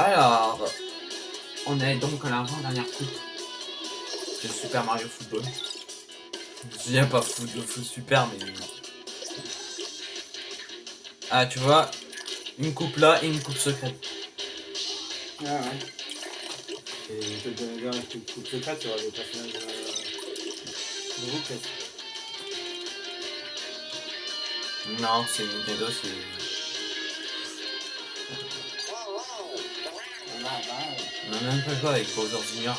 Alors, on est donc à l'avant-dernière coupe de Super Mario Football. Je dis pas foot, foot super, mais... Ah, tu vois, une coupe là et une coupe secrète. Ah ouais. Et donner bien une coupe secrète, tu auras des personnages euh, nouveaux peut-être. Non, c'est Nintendo, c'est... a même pas joué avec Bowser Jr.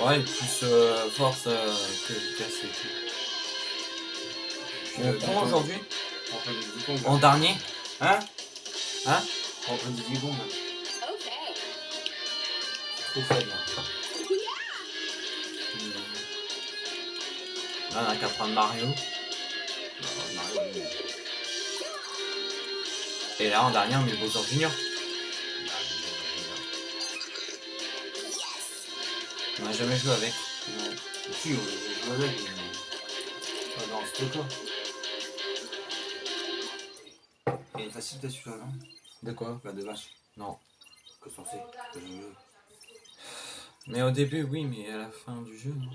Euh, ouais, plus euh, force euh, que efficace et tout. On prend aujourd'hui On. En dernier Hein? Hein? On prend des Diddy Kong. là. Trop faible. là. On a qu'à prendre Mario. Et là, en dernier, on met Bowser Jr. On a jamais joué avec. Non. Si, on joue avec, mais pas dans ce truc-là. Il est facile celui-là, non? De quoi? La de vache. Non. Que je veux. Mais au début, oui, mais à la fin du jeu, non?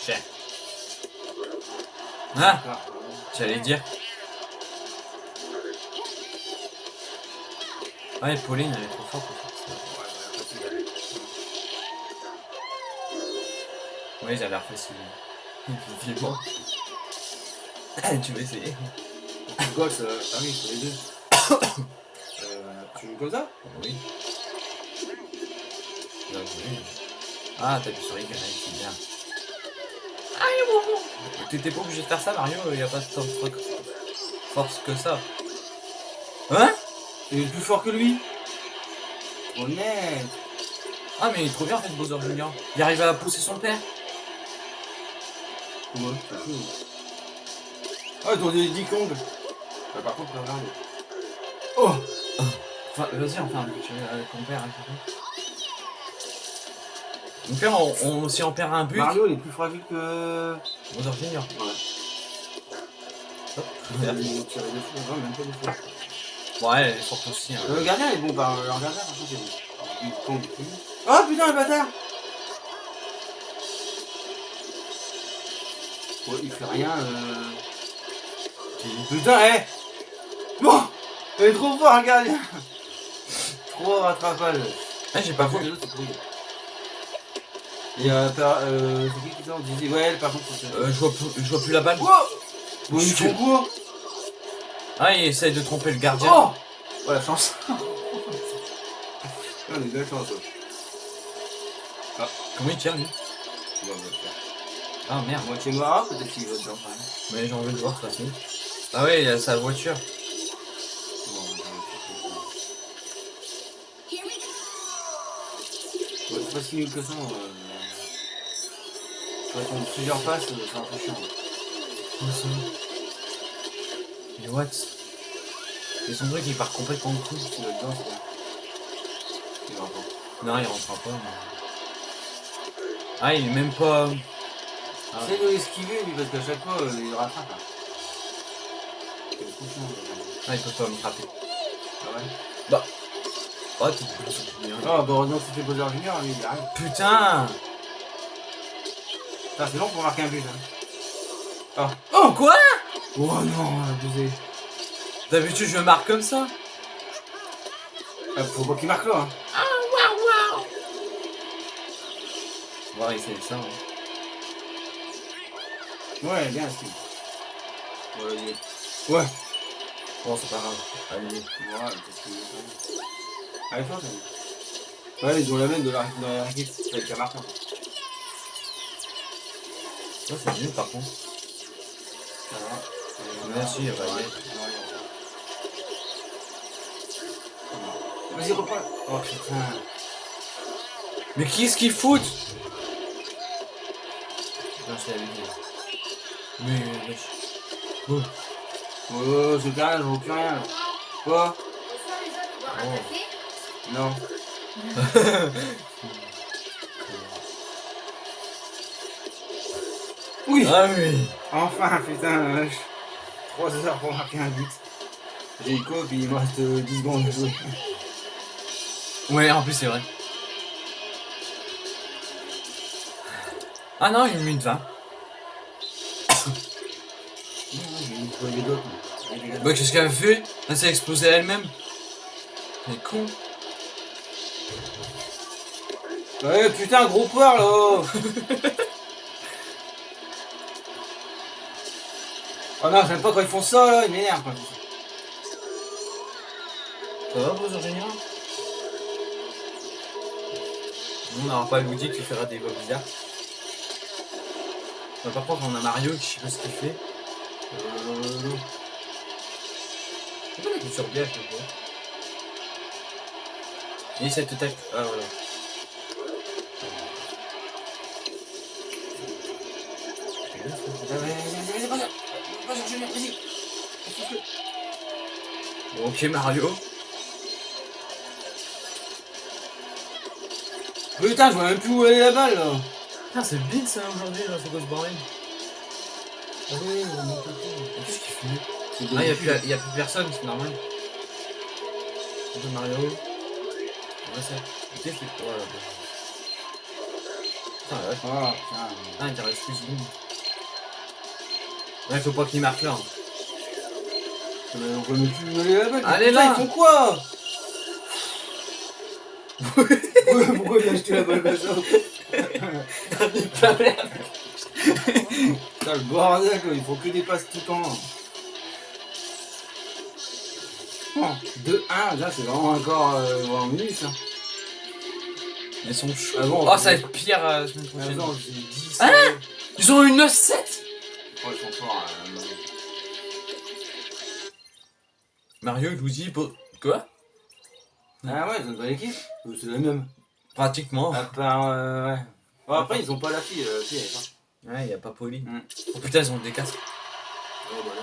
Cher. Ah Ah, J'allais dire. Ouais, Pauline, elle est trop forte. en fait. ouais, Oui, j'ai l'air facile. Effectivement. tu veux essayer? Gosse, euh, ah oui, c'est les deux. euh, tu joues comme ça? Oui. Là, oui. Ah, t'appuies sur Y, c'est bien. Aïe, bon, bon. T'étais pas obligé de faire ça, Mario, y a pas tant de trucs force que ça. Hein? Il est plus fort que lui Honnête Ah, mais il est trop bien en fait, Bowser Junior. Il arrive à pousser son père. Fou. Ah, ont des Diddy Kong Bah, Par contre, regarde. Oh Enfin, vas-y, enfin, tu veux ton père. Mon père, on, on, si on perd un but, Mario, il est plus fragile que... Bowser Junior. Ouais. Hop. Il a tiré même pas. Ouais, forte aussi. Hein. Le gardien est bon, bah, le gardien, par contre, c'est bon. Il plus. Oh putain, le bâtard Ouais, il fait rien, euh... Putain, hé Bon Il est trop fort, le gardien Trop rattrapage. Ah, j'ai pas vu. les autres, c'est trop dur. Et euh, par- euh, c'est qui qui disait, ouais, par contre. Euh, je, vois plus, je vois plus la balle. Wow Bon, font quoi Ah, il essaye de tromper le gardien. Oh Oh, la chance Ah, On a la chance, ouais. Comment il tire lui? Faire. Ah merde. Moitié noir, peut-être qu'il va dedans. Mais j'ai envie de voir de toute façon. Ah ouais, il a sa voiture. Bon, on va le faire. Ouais, c'est pas si nul que ça. Euh... Ait plusieurs passes, euh, c'est un peu chiant. What Et son truc il part complètement de coup. Si là dedans, c'est. Il va encore. Non, il rentrera pas. mais- Ah, il est même pas. Ah, Essaye de l'esquiver, lui, parce qu'à chaque fois, euh, il rattrape. C'est là. ah, il peut pas me frapper. Ah ouais Oh, t'es bien. Oh, bah heureusement que c'était Bowser Junior, lui, il arrive. Putain Ça, c'est long pour marquer un but. Hein. Oh, quoi? Oh non, abusé. D'habitude, je marque comme ça. Ah, faut pas qu'il marque là. Hein. On va essayer ça. hein. Ouais, bien, c'est. Ouais. Ouais. Bon, c'est pas grave. Allez. Ouais, parce même. Allez, fort. Ouais, ils ont la même de la, dans la hein. Ça, c'est mieux par contre. Ça Ouais, bah, ouais, ouais. ouais. Vas-y, reprends. Oh putain. Mais qui est-ce qui fout Non, c'est la vidéo. Mais, wesh. Oh. Oh, c'est carré, je vois plus rien. Quoi? Oh. Non. Oui Ah oui Enfin, putain, euh, 3 heures pour marquer un but. J'ai écho, puis il me reste euh, 10 secondes à jouer. Ouais, en plus, c'est vrai. Ah non, minute 20. J'ai une d'autres. mais- Bah, qu'est-ce qu'elle a fait? Elle s'est explosée elle-même. Elle est con. Ouais, putain, gros poire là Oh non, j'aime pas quand ils font ça là, ils m'énervent quand ils font ça. Ça va, vos ingénieurs Nous, on n'aura pas Luigi qui fera des voix bizarres. Bah, par contre, on a Mario qui je sais pas ce qu'il fait. Euh, Pourquoi il est sur bien, je sais pas. Et cette attaque. Ah voilà. Vas-y. Bon, ok, Mario. Putain, je vois même plus où elle est la balle là. Putain, c'est bide ça aujourd'hui, là, c'est quoi ce bordel Ah oui, on. Qu'est-ce qu'il fait? Ah, y'a de- plus, y a plus personne, c'est normal. Peu Mario. Ouais, ça. Qu'est-ce que c'est Voilà. Putain, la vache. Ah. Ah, il t'en reste plus. Ouais, faut pas qu'il marque là. hein. Euh, On même plus la balle. Allez, là. Ils font quoi Pourquoi il a acheté la balle comme ça Putain, le bordel, quoi, il faut que des passes tout le temps. Bon, 2-1, là c'est vraiment encore euh, en minutes. Hein. Ils sont chauds. Ah bon, oh, ça va être pire euh, la semaine Mais prochaine. attends, j'ai 10. Hein euh, Ils ont une 7 euh, Mario, Luigi, Po... Quoi? Ah ouais, ils ont une bonne équipe. C'est la même? Pratiquement. À part. Euh, ouais. Bon, après, ils ont pas la fille. Euh, fille, elle. Ouais, y a pas Poli. Mm. Oh putain, ils ont des casques. Bah là.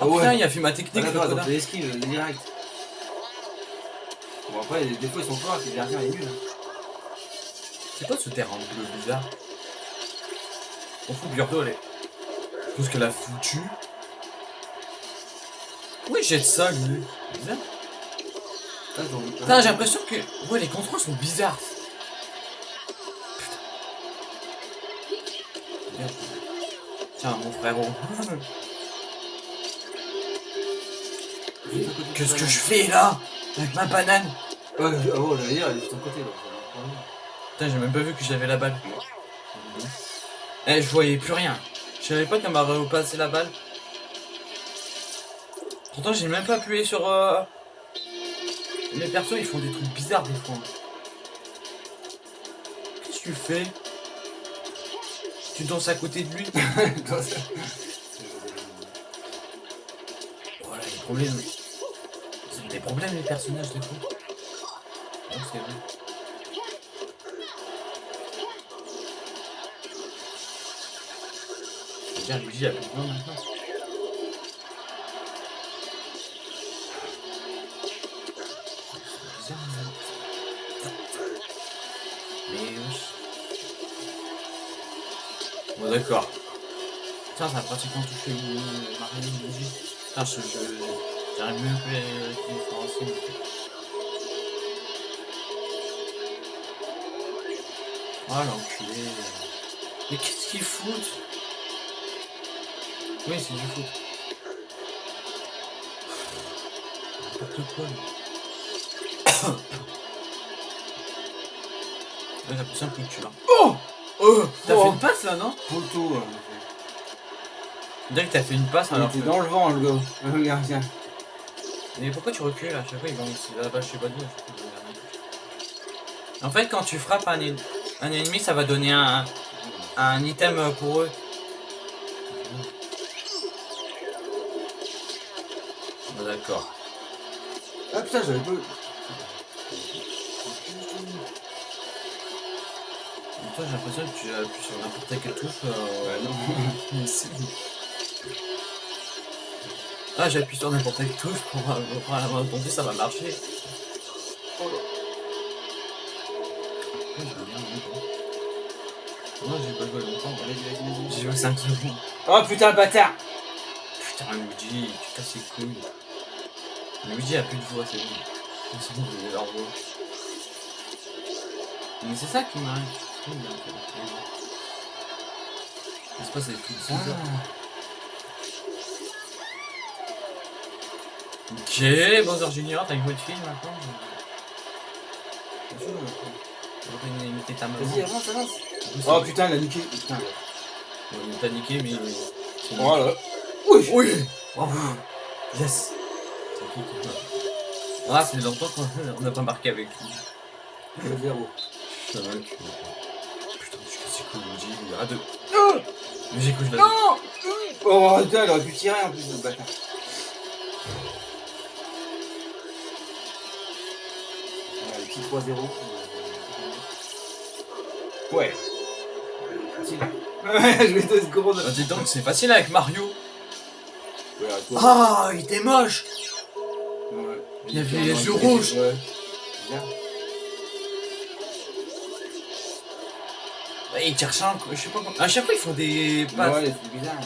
Oh Ah ouais. putain, il a fait ma Ah, technique, euh, direct. Bon, après, des fois, ils sont forts, puis le gardien est nul. C'est quoi ce terrain bleu bizarre? On fout elle est. Tout ce qu'elle a foutu. Oui, jette ça, lui? Bizarre. Putain, j'ai l'impression que. Ouais, les contrôles sont bizarres. Putain. Tiens, mon frérot. Qu'est-ce que je fais là? Avec ma banane? Je- ah dire, elle est de ton côté. là. Putain, j'ai même pas vu que j'avais la balle. Eh, je voyais plus rien. Je savais pas qu'elle m'a repassé la balle. Pourtant, j'ai même pas appuyé sur. Euh... Les persos, ils font des trucs bizarres des fois. Qu'est-ce que tu fais? Tu danses à côté de lui? Voilà, les problèmes. Ils ont des problèmes, les personnages, des fois. Non, c'est vrai. Bien, Luigi a plus besoin maintenant. C'est bizarre, mais... Mais wesh. Bon d'accord. Putain, ça a pratiquement touché le Mario Luigi. Putain, je... je- J'arrive même plus à les différencier. Oh l'enculé. Mais qu'est-ce qu'ils foutent? Oui, c'est du foot. N'importe quoi. Ouais, j'ai coup de cul là. Oh Oh T'as oh. fait une passe là, non Poteau. euh. On dirait que t'as fait une passe alors était que... dans le vent, le gars. Le gardien. Mais pourquoi tu recules à chaque fois il va là-bas, je sais pas d'où. En fait, quand tu frappes un, un ennemi, ça va donner un, un item pour eux. Bon, D'accord. Ah putain, j'avais pas. Toi, j'ai l'impression que tu appuies sur n'importe quelle touche. Euh... Ouais, non. Ah, j'appuie sur n'importe quelle touche pour euh, prendre la main tendue, ça va marcher. Oh. Moi, j'ai pas joué longtemps. ouais. vas-y, vas-y, vas-y. J'ai joué 5 secondes. Oh putain, le bâtard Putain, Luigi, tu casses les couilles. Luigi a plus de voix, c'est bon. C'est bon, il a leur voix. Mais c'est ça qui m'arrive. Fait. N'est-ce pas, c'est tout Ah. bizarre. Ok, Bowser Junior, t'as une voix de fille maintenant J'aurais imité ta maman. Vas-y, avance, avance. Oh putain, il a niqué. Putain. Ouais, il t'a niqué, mais. c'est- Voilà. Oui Oui Bravo Yes Ah, fait longtemps qu'on n'a pas marqué avec lui. Le zéro. Ça va, tu... Putain, je suis cassé cool, Luigi, il y aura deux. Oh Luigi, couche la Non Oh putain, il aurait pu tirer en plus, le bâtard. Ouais, petit 3-0. Ouais. Facile. Ouais, je vais te secondes. Ah, dis donc, c'est facile avec Mario. Ouais. Ah, il était moche. Il y avait les yeux rouges. Ouais. Ouais, Il cherche un... Je sais pas comment... À chaque fois, ils font des passes. Ouais, c'est bizarre.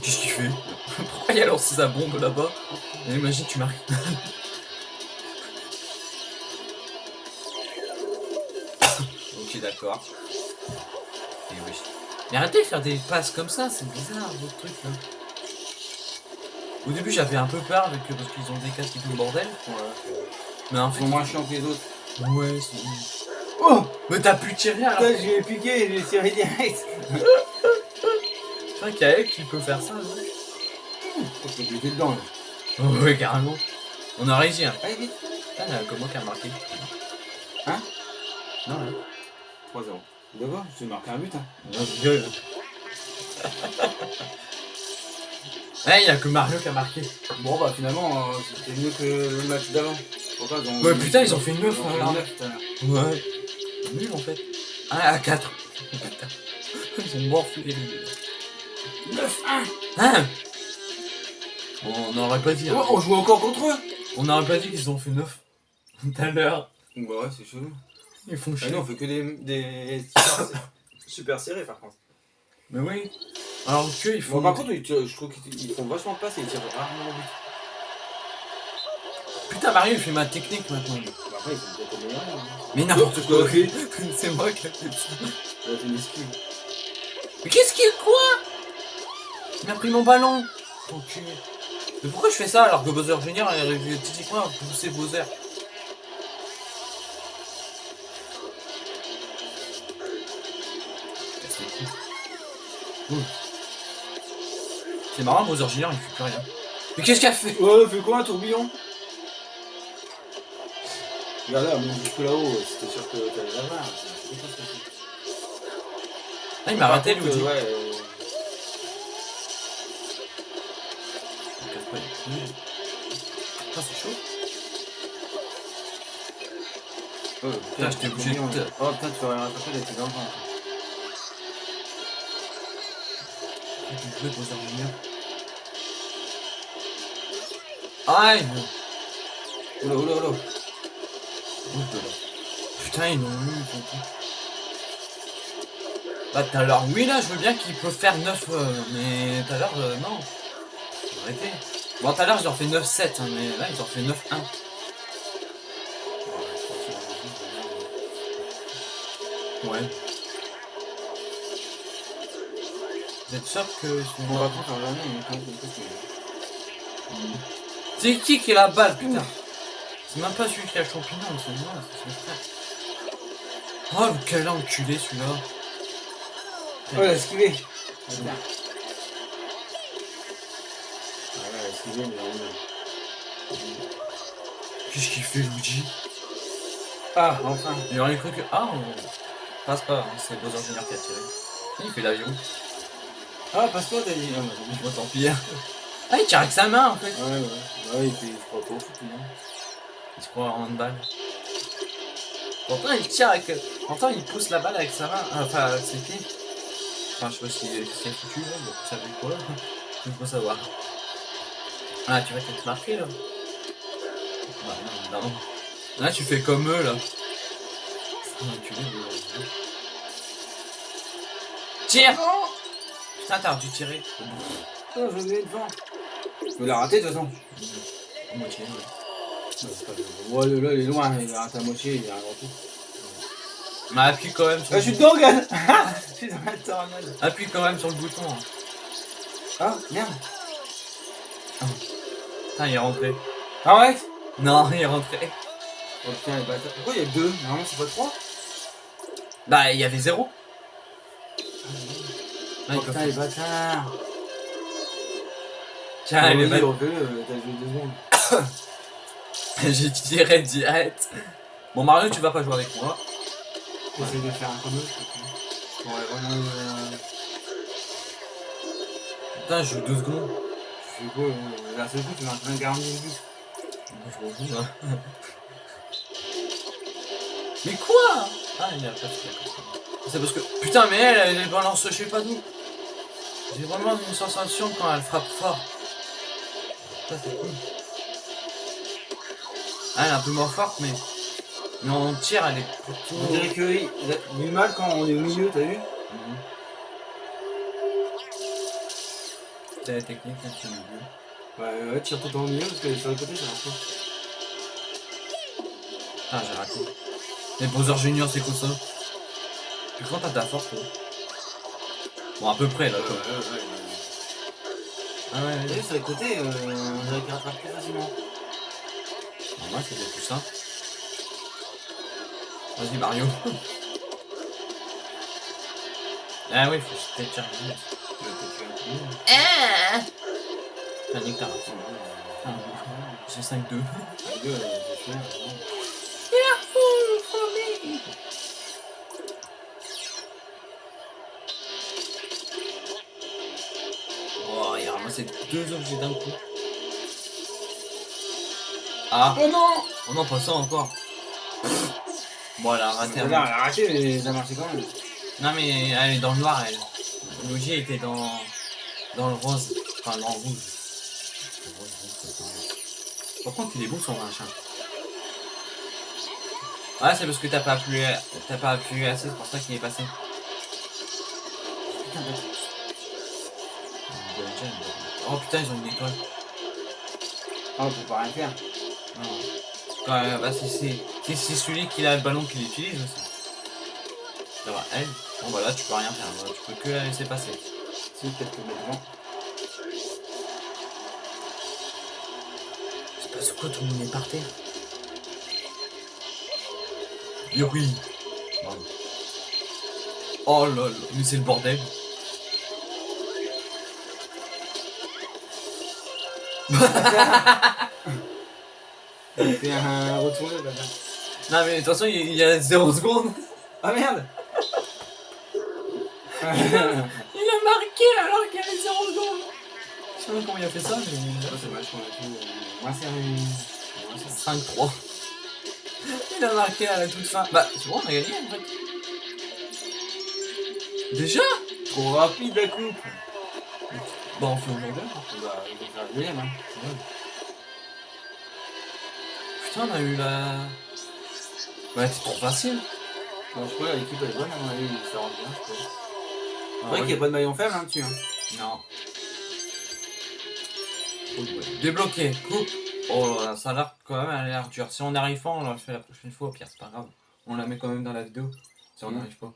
Qu'est-ce qu'il fait? Pourquoi il a lancé sa bombe là-bas? Imagine, tu marques. ok, d'accord. Et oui. Mais arrêtez de faire des passes comme ça, c'est bizarre votre truc là. Au début, j'avais un peu peur avec, parce qu'ils ont des casques et tout le bordel. Ouais. Mais en Ils fait, sont moins chiants que les autres. ouais, c'est. Oh Mais t'as pu tirer alors Putain, je lui ai piqué, je lui ai tiré direct. C'est vrai qu'il y a elle qui peut faire ça, non Je peux buter dedans là. Ouais, carrément. On a réussi, hein. Allez, vite. Putain, il y a comment qui a marqué? Hein? Non, hein. 3-0. D'accord, je marquer un but. Hein. Non, je. Il y a que Mario qui a marqué. Bon, bah finalement, euh, c'était mieux que le match d'avant. Ouais, putain, ils ont fait 9 Ils ont fait l'heure. Ouais. Nul en fait. 1 à 4. Ils ont morflé les 9 Hein Bon, on n'aurait pas dit. 1 hein. Oh, on joue encore contre eux On n'aurait pas dit qu'ils ont fait 9. Tout à l'heure. Bah ouais, c'est chelou. Ils font Ah chier. non, on fait que des. des super serrés par contre. Mais oui. Alors que ils font. Bon, par contre, je trouve qu'ils ils font vachement de passes et ils tirent rarement au but. Putain, Mario, il fait ma technique maintenant. Bah après, ils sont peut-être meilleurs. Hein. Mais n'importe quoi. c'est moi qui ai fait ça. Une esquive. Mais qu'est-ce qu'il quoi? Il m'a pris mon ballon. Mais pourquoi je fais ça alors que Bowser Junior est arrivé typiquement à pousser Bowser? Casse les couilles. Ouh. C'est marrant, Bowser Junior il fait plus rien. Mais qu'est-ce qu'il a fait? Ouais, fais quoi un tourbillon? Regarde là, même jusque là-haut, c'était sûr que t'allais la voir. Ah, il m'a raté contre, Luigi. Ouais, euh. Putain, c'est chaud. Oh, Putain, j'étais obligé de Oh putain, tu vas rien rattraper avec tes enfants. J'ai joué Bowser Junior. Aïe Oula, oula, oula. Putain, ils l'ont eu. Bah, tout à l'heure, oui, là, je veux bien qu'ils peuvent faire 9, euh, mais tout à l'heure, euh, non. Arrêtez. Bon, tout à l'heure, ils ont fait 9-7, hein, mais là, ils ont fait 9-1. Ouais. Vous êtes sûr que. Bon, par contre, jamais, on est quand même C'est qui qui a la balle, putain C'est même pas celui qui a le champignon, c'est moi, c'est son frère. Oh, quel enculé celui-là Oh, il a esquivé. Putain. Ah ouais, il a esquivé, mais. Qu'est-ce qu'il fait, Luigi Ah, enfin. Il aurait cru que. Ah, on passe pas, hein, c'est Bowser Junior qui a tiré. Il fait l'avion. Ah, passe-moi, t'as dit. Ah, bah, tant pis. hein. Ah, il tire avec sa main en fait. Ouais, ouais. Ouais, il fait, je crois, pas au foot, non Il se croit en handball. Pourtant, il tire avec. Pourtant, il pousse la balle avec sa main. Ah, Enfin, avec ses pieds. Enfin, je sais pas si c'est foutu, là, mais ça fait quoi? Je peux savoir. Ah, tu vas peut-être marquer là Bah, non, non. Là, tu fais comme eux là. Junior. Tire Putain, t'as dû tirer. Oh, je vais devant. Je peux la rater de toute façon. À moitié, ouais. Ouais, le- là, il est loin, il a raté à moitié, il a un grand coup. Mais appuie quand même sur Ah, le je suis bouton. dedans, Je suis dans la tornade. Appuie quand même sur le bouton. hein. Ah, merde. Putain, il est rentré. Arrête Non, il est rentré. Oh putain, les bâtards. Pourquoi il y a deux? Normalement, c'est pas trois Bah, il y avait zéro. Ah, Oh il putain, les bâtards t'as joué deux secondes. J'ai tiré direct. Bon, Mario, tu vas pas jouer avec moi. Essaye de faire un aller vraiment. euh, Putain, je joue deux secondes. Je sais quoi, euh, d'un seul coup, tu vas en train de 40 minutes. Je fous, hein. Mais quoi? Ah, il a pas de C'est parce que. Putain, mais elle, elle balance je sais pas d'où. J'ai vraiment une sensation quand elle frappe fort. Ça, c'est cool. Ah, elle est un peu moins forte, mais. Mais en tir, elle est plutôt. On dirait qu'il a du mal quand on est au milieu, t'as vu Mhm. C'est la technique, là, au milieu. Ouais, ouais, tire tout le temps au milieu parce que sur le côté, ça marche pas. Putain, j'ai raté. Les Bowser Junior, c'est quoi ça Tu crois que t'as la force, toi? Bon, à peu près, là, Ouais, quoi. ouais, ouais. Ah ouais, T'as vu, sur les côtés, euh, on dirait qu'il rattrape plus facilement. Bon, moi, c'était plus simple. Vas-y, Mario. ah oui, faut que je t'ai chargé. Ouais, t'as. Ah nique ta. Ah, J'ai 5-2. Les gars, euh, c'est cher, deux objets d'un coup. Ah Oh non Oh non, pas ça encore. Bon, elle a raté un Elle a arraché, mais ça marchait quand même. Non mais elle est dans le noir elle. Luigi était dans dans le rose, enfin dans le rouge. Par contre il est beau son machin. Ouais c'est parce que t'as pas appuyé t'as pas appuyé assez, c'est pour ça qu'il est passé. Putain, bah, Oh putain ils ont une étoile. Ah, on peut pas rien faire. Non. Quand, euh, bah si c'est celui qui a le ballon qui l'utilise aussi. Ça va, elle. Bon bah là tu peux rien faire, Bah, tu peux que la laisser passer. Si, peut-être que maintenant. C'est pas ce quoi tout le monde est par terre. Yo oui. Bravo. Oh là là, mais c'est le bordel. Fait un le bâtard. Non mais de toute façon il y a 0 secondes. Ah merde Il a marqué alors qu'il y avait 0 secondes. Je sais pas comment il a fait ça mais... c'est vache qu'on a tout. Moins serré. 5-3. Il a marqué à la toute fin. Bah c'est bon on a gagné en fait. Déjà? Trop rapide la coupe. Bah on fait aujourd'hui. Bah, il va faire le deuxième, hein. Putain on a eu la... Ouais c'est trop facile. Bon, je crois que l'équipe est bonne, à mon avis, ça rentre bien, je crois. Ah C'est vrai qu'il n'y a pas de maillon faible, hein, dessus. Hein. Non. Débloqué, coupe. Oh là là, ça a l'air quand même elle a l'air dur. Si on n'arrive pas, on la fait la prochaine fois. Au pire, c'est pas grave. On la met quand même dans la vidéo. Si on n'arrive pas.